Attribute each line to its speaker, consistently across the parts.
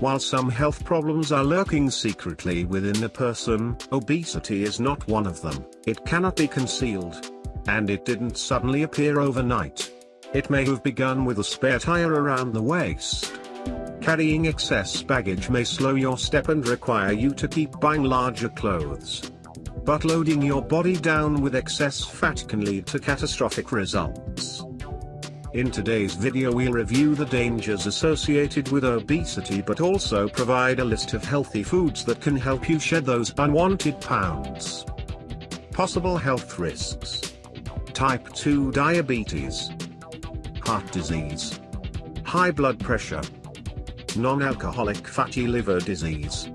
Speaker 1: While some health problems are lurking secretly within a person, obesity is not one of them. It cannot be concealed. And it didn't suddenly appear overnight. It may have begun with a spare tire around the waist. Carrying excess baggage may slow your step and require you to keep buying larger clothes. But loading your body down with excess fat can lead to catastrophic results. In today's video we'll review the dangers associated with obesity but also provide a list of healthy foods that can help you shed those unwanted pounds. Possible health risks. Type 2 diabetes. Heart disease. High blood pressure. Non-alcoholic fatty liver disease.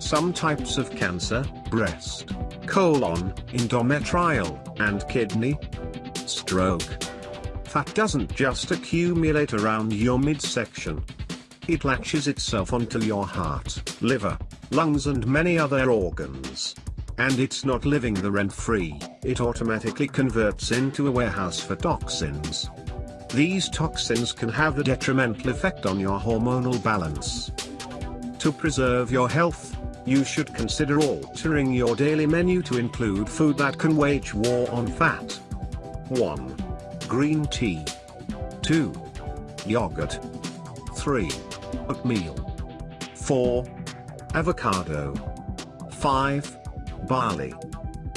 Speaker 1: Some types of cancer, breast, colon, endometrial, and kidney. Stroke. Fat doesn't just accumulate around your midsection. It latches itself onto your heart, liver, lungs and many other organs. And it's not living the rent-free, it automatically converts into a warehouse for toxins. These toxins can have a detrimental effect on your hormonal balance. To preserve your health, you should consider altering your daily menu to include food that can wage war on fat. 1 green tea. 2. Yogurt. 3. Oatmeal. 4. Avocado. 5. Barley.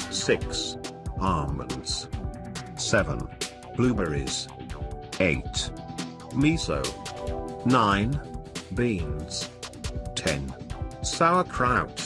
Speaker 1: 6. Almonds. 7. Blueberries. 8. Miso. 9. Beans. 10. Sauerkraut.